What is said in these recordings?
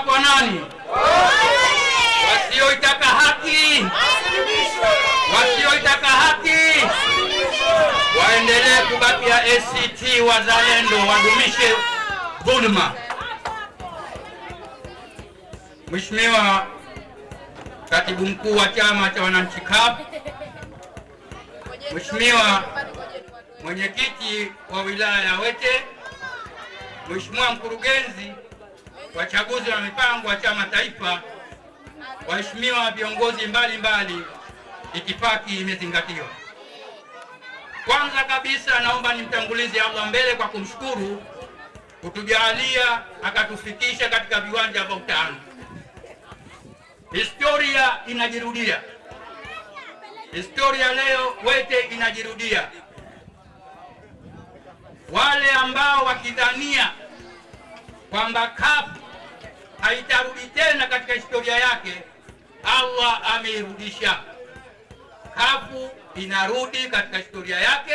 Kwa nani? Wasioitaka haki, wasioitaka haki! Waendelee kubakia ACT Wazalendo, wadumishe dhulma. Mheshimiwa Katibu Mkuu wa Chama cha Wananchi CUF, Mheshimiwa Mwenyekiti wa wilaya ya Wete, Mheshimiwa Mkurugenzi wa Chaguzi Mipango wa Chama Taifa, waheshimiwa viongozi mbalimbali, itifaki imezingatiwa. Kwanza kabisa naomba nimtangulize Allah mbele kwa kumshukuru kutujalia akatufikisha katika viwanja vya utano. Historia inajirudia, historia leo Wete inajirudia. Wale ambao wakidhania kwamba CUF haitarudi tena katika historia yake, Allah ameirudisha. kafu inarudi katika historia yake,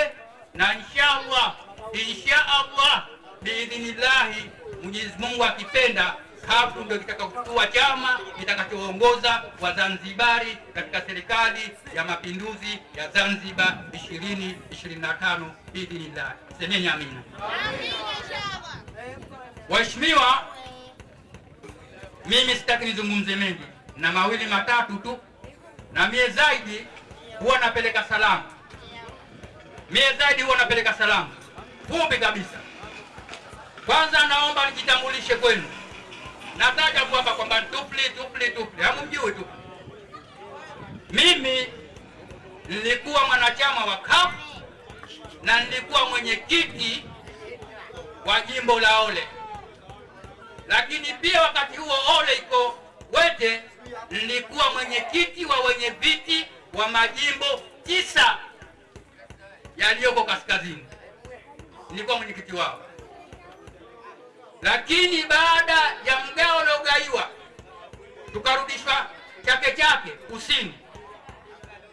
na inshallah inshallah biidhinillahi, Mwenyezi Mungu akipenda, kafu ndio kitakachokuwa chama kitakachoongoza Wazanzibari katika serikali ya mapinduzi ya Zanzibar 2025 biidhinillahi. Semeni amina. Waheshimiwa, mimi sitaki nizungumze mengi. Na mawili matatu tu, na mie zaidi huwa napeleka salamu, mie zaidi huwa napeleka salamu. Fupi kabisa. Kwanza naomba nijitambulishe kwenu, nataja kuapa kwamba tupli tupli tupli, hamumjui tu. Mimi nilikuwa mwanachama wa kafu na nilikuwa mwenyekiti wa jimbo la Ole, lakini pia wakati huo Ole iko Wete, nilikuwa mwenyekiti wa wenye viti wa majimbo tisa yaliyoko kaskazini, nilikuwa mwenyekiti wao. Lakini baada ya mgao uliogaiwa tukarudishwa Chake Chake kusini,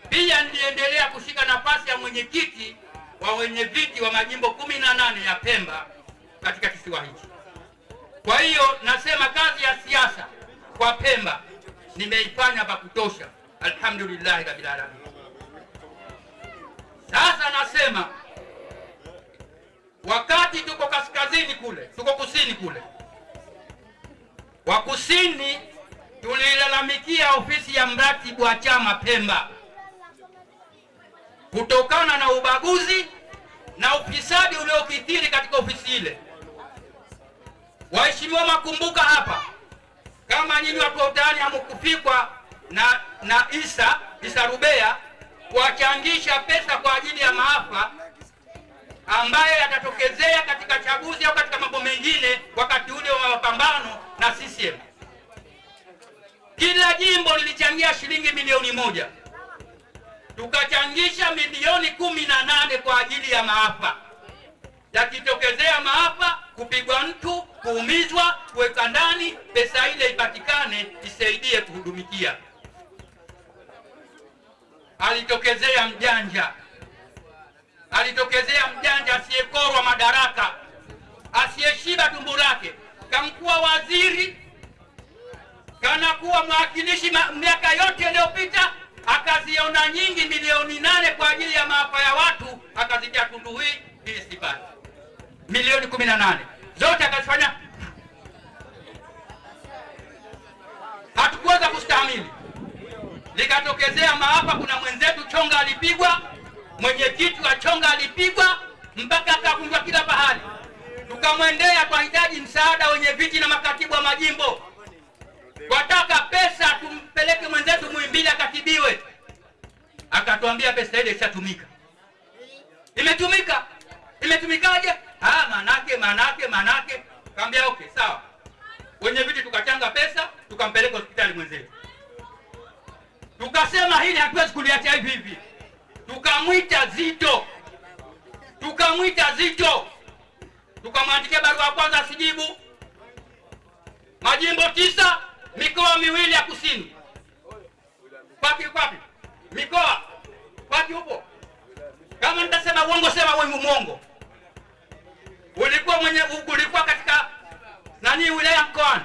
pia niliendelea kushika nafasi ya mwenyekiti wa wenye viti wa majimbo kumi na nane ya Pemba katika kisiwa hichi. Kwa hiyo nasema kazi ya siasa kwa Pemba nimeifanya pa kutosha, alhamdulillahi rabbil alamin. Sasa nasema wakati tuko kaskazini kule, tuko kusini kule, wa kusini tulilalamikia ofisi ya mratibu wa chama Pemba kutokana na ubaguzi na ufisadi uliokithiri katika ofisi ile. Waheshimiwa, makumbuka hapa, kama nyinyi watu wa utani hamkufikwa na na Isa Isa Rubea kuwachangisha pesa kwa ajili ya maafa ambayo yatatokezea katika chaguzi au katika mambo mengine wakati ule wa mapambano na CCM. Kila jimbo lilichangia shilingi milioni moja, tukachangisha milioni kumi na nane kwa ajili ya maafa. Yakitokezea maafa, kupigwa mtu, kuumizwa, kuweka ndani, pesa ile ipatikane isaidie kuhudumikia. Alitokezea mjanja. Alitokezea mjanja asiyekorwa madaraka, asiyeshiba tumbo lake, kamkuwa waziri, kanakuwa mwakilishi miaka yote iliyopita, akaziona nyingi milioni nane kwa ajili ya maafa ya watu, akazitia tundu milioni kumi na nane zote akazifanya. Hatukuweza kustahamili, likatokezea maafa. Kuna mwenzetu Chonga alipigwa mwenyekiti wa Chonga alipigwa mpaka akavunjwa kila pahali. Tukamwendea, twahitaji msaada wenye viti na makatibu wa majimbo, twataka pesa tumpeleke mwenzetu Muhimbili akatibiwe. Akatuambia pesa ile ishatumika. Imetumika? Imetumikaje? Manake manake manake. Kaambia okay, sawa. Wenye viti tukachanga pesa, tukampeleka hospitali mwenzetu, tukasema hili hatuwezi kuliacha hivi hivi tukamwita Zito, tukamwita Zito, tukamwandikia barua ya kwanza asijibu. Majimbo tisa, mikoa miwili ya kusini. Kwaki kwapi? Mikoa kwaki upo? Kama nitasema uongo, sema wewe mwongo. Ulikuwa mwenye ulikuwa katika nani, wilaya mkoani,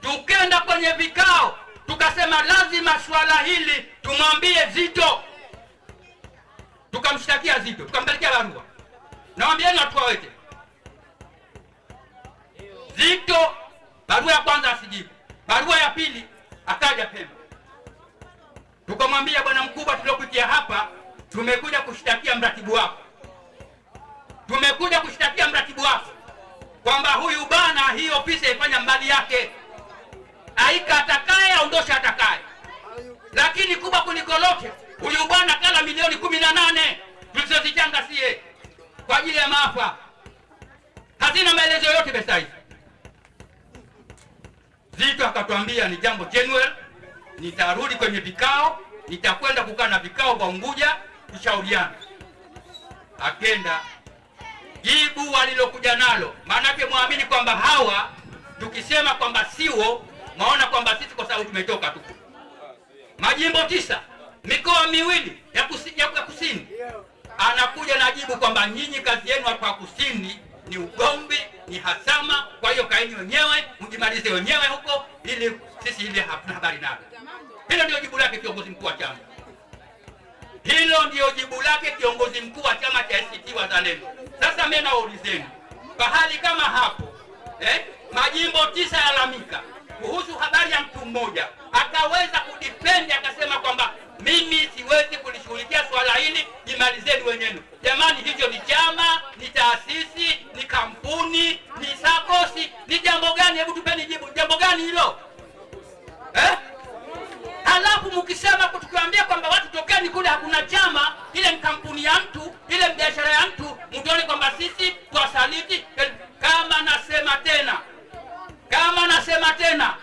tukenda kwenye vikao tukasema lazima swala hili tumwambie Zito, tukamshtakia Zito, tukampelekea barua, nawambieni watu waweke Zito. Barua ya kwanza asijibu, barua ya pili akaja Pemba, tukamwambia bwana mkubwa, tuliokuja hapa tumekuja kushtakia mratibu wako, tumekuja kushtakia mratibu wako kwamba huyu bana hii ofisi haifanya mbali yake, aika atakaye aondoshe atakaye. Lakini kubwa kuliko lote, huyu bwana kala milioni kumi na nane tulizozichanga sie kwa ajili ya maafa, hazina maelezo yote pesa hizi. Zito akatwambia ni jambo genuine, nitarudi kwenye vikao, nitakwenda kukaa na vikao kwa Unguja kushauriana. Akenda jibu walilokuja nalo, maanake mwamini kwamba hawa tukisema kwamba siwo, maona kwamba sisi kwa sababu tumetoka tu majimbo tisa, mikoa miwili ya kusini, ya kusini. Anakuja na jibu kwamba nyinyi kazi yenu hapa kusini ni ugomvi, ni hasama. Kwa hiyo kaeni wenyewe mjimalize wenyewe huko, ili sisi ile hatuna habari nalo. Hilo ndio jibu lake kiongozi mkuu wa chama. Hilo ndio jibu lake kiongozi mkuu wa chama cha ACT Wazalendo. Sasa mimi naulizeni, pahali kama hapo eh, majimbo tisa yalalamika kuhusu habari ya mtu mmoja, akaweza kudipendi akasema kwamba mimi siwezi kulishughulikia swala hili, jimalizeni wenyewe. Jamani, hicho ni chama, ni taasisi, ni kampuni, ni sakosi, ni jambo gani? Hebu tupeni jibu, jambo gani hilo eh? Halafu mkisema tukiwaambia kwamba watu tokeni kule, hakuna chama, ile ni kampuni ya mtu, ile biashara ya mtu, mtuone kwamba sisi twasaliti. Kama nasema tena, kama nasema tena,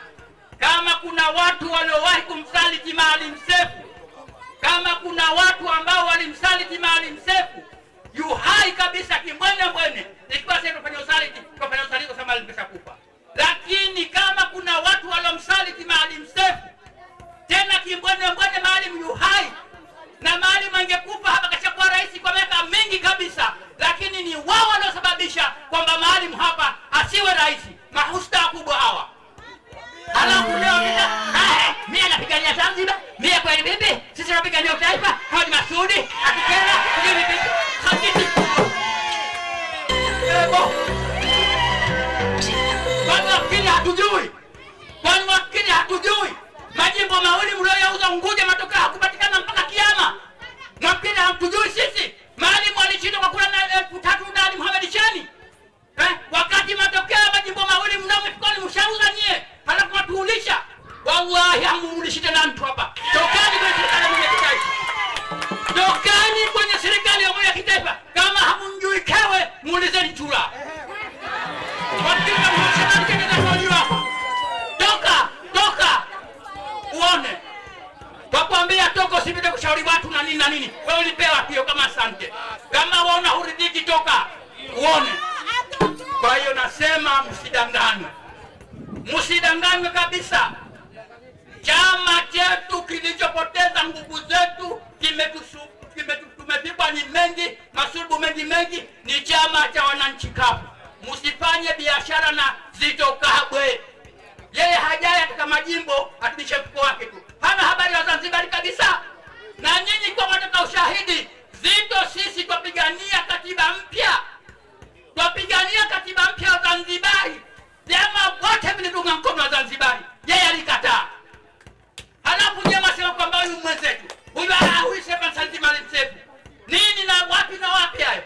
kama kuna watu waliowahi kumsaliti Maalim Seif, kama kuna watu ambao walimsaliti Maalim Seif yu hai kabisa kimwene mwene, ikiwa sasa tufanye usaliti, tufanya usaliti kwa sababu Maalim. Lakini kama kuna watu waliomsaliti Maalim Seif tena kimbwene mbwene, Maalim yu hai na Maalim angekufa hatujui? Kwani wafikiri hatujui? Majimbo mawili mlioyauza Unguja, matokeo hakupatikana mpaka kiama. Nafikiri hatujui sisi. Maalimu alishinda kwa kura elfu tatu na Ali Mohamed eh, wakati matokeo kushauri watu na nini na nini. Wewe ulipewa hiyo kama asante, kama waona huridhiki, toka uone. Kwa hiyo nasema msidanganywe, msidanganywe kabisa. Chama chetu ushahidi, Zito sisi twapigania katiba mpya, twapigania katiba mpya ya Zanzibari. Vyama wote vilitunga mkono wa Zanzibari, yeye alikataa. Halafu nyema sema kwamba huyu mwenzetu huyu huyu Maalim Seif nini na wapi na wapi hayo